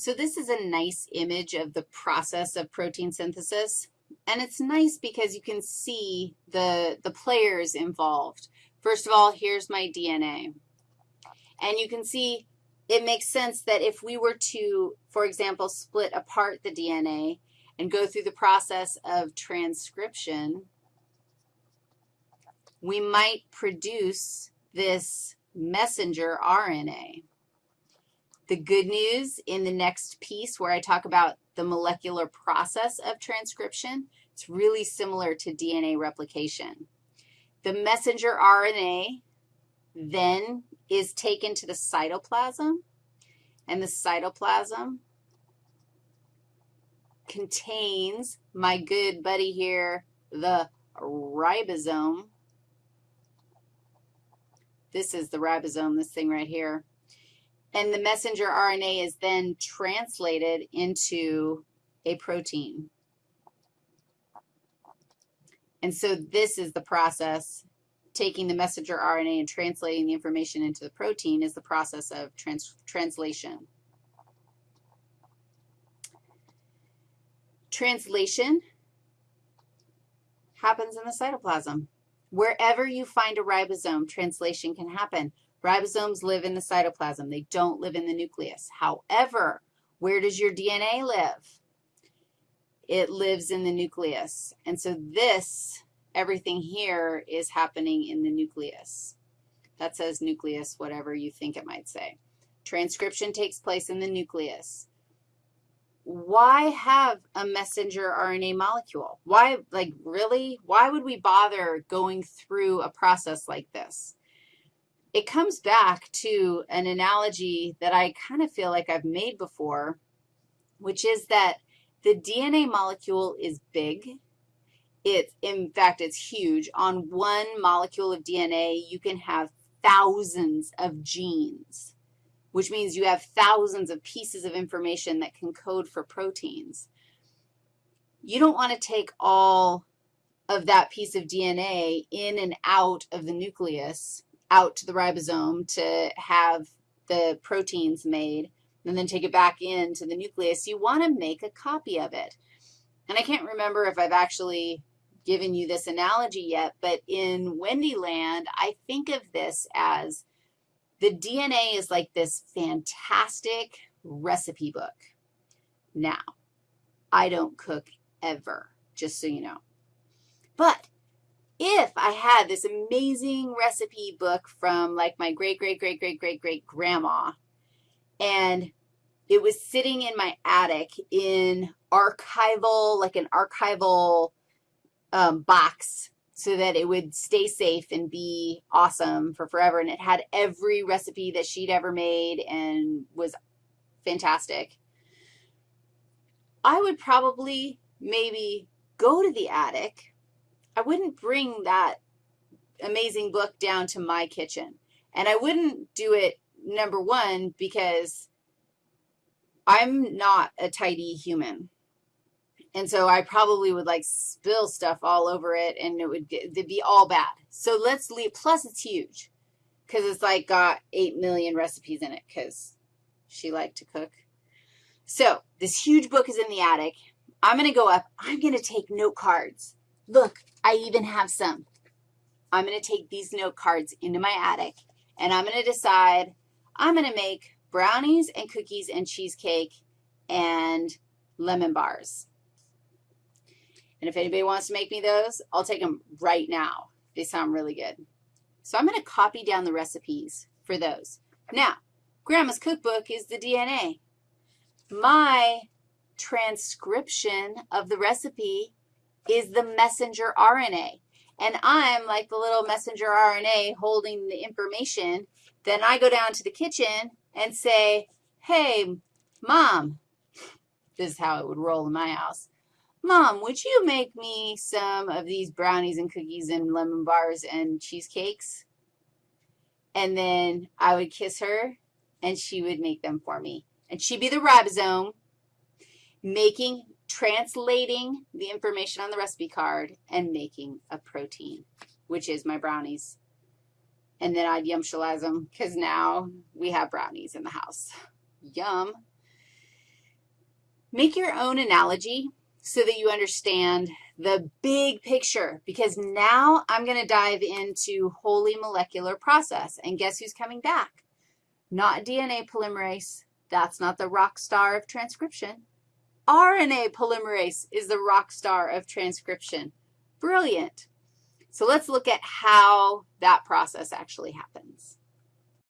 So this is a nice image of the process of protein synthesis, and it's nice because you can see the, the players involved. First of all, here's my DNA, and you can see it makes sense that if we were to, for example, split apart the DNA and go through the process of transcription, we might produce this messenger RNA. The good news in the next piece where I talk about the molecular process of transcription, it's really similar to DNA replication. The messenger RNA then is taken to the cytoplasm, and the cytoplasm contains my good buddy here, the ribosome. This is the ribosome, this thing right here. And the messenger RNA is then translated into a protein. And so this is the process. Taking the messenger RNA and translating the information into the protein is the process of trans translation. Translation happens in the cytoplasm. Wherever you find a ribosome, translation can happen. Ribosomes live in the cytoplasm. They don't live in the nucleus. However, where does your DNA live? It lives in the nucleus. And so this, everything here is happening in the nucleus. That says nucleus, whatever you think it might say. Transcription takes place in the nucleus. Why have a messenger RNA molecule? Why, like, really? Why would we bother going through a process like this? It comes back to an analogy that I kind of feel like I've made before, which is that the DNA molecule is big. It's, in fact, it's huge. On one molecule of DNA, you can have thousands of genes, which means you have thousands of pieces of information that can code for proteins. You don't want to take all of that piece of DNA in and out of the nucleus out to the ribosome to have the proteins made and then take it back into the nucleus, you want to make a copy of it. And I can't remember if I've actually given you this analogy yet, but in Wendy land, I think of this as the DNA is like this fantastic recipe book. Now, I don't cook ever, just so you know. But if I had this amazing recipe book from like my great, great, great, great, great, great grandma, and it was sitting in my attic in archival, like an archival um, box so that it would stay safe and be awesome for forever, and it had every recipe that she'd ever made and was fantastic. I would probably maybe go to the attic I wouldn't bring that amazing book down to my kitchen. And I wouldn't do it, number one, because I'm not a tidy human. And so I probably would, like, spill stuff all over it, and it would it'd be all bad. So let's leave, plus it's huge because it's, like, got 8 million recipes in it because she liked to cook. So this huge book is in the attic. I'm going to go up. I'm going to take note cards. Look, I even have some. I'm going to take these note cards into my attic, and I'm going to decide I'm going to make brownies and cookies and cheesecake and lemon bars. And if anybody wants to make me those, I'll take them right now. They sound really good. So I'm going to copy down the recipes for those. Now, Grandma's cookbook is the DNA. My transcription of the recipe is the messenger RNA. And I'm like the little messenger RNA holding the information. Then I go down to the kitchen and say, hey, Mom, this is how it would roll in my house. Mom, would you make me some of these brownies and cookies and lemon bars and cheesecakes? And then I would kiss her, and she would make them for me. And she'd be the ribosome making translating the information on the recipe card and making a protein, which is my brownies. And then I'd yum them because now we have brownies in the house. Yum. Make your own analogy so that you understand the big picture because now I'm going to dive into wholly molecular process. And guess who's coming back? Not DNA polymerase. That's not the rock star of transcription. RNA polymerase is the rock star of transcription. Brilliant. So let's look at how that process actually happens.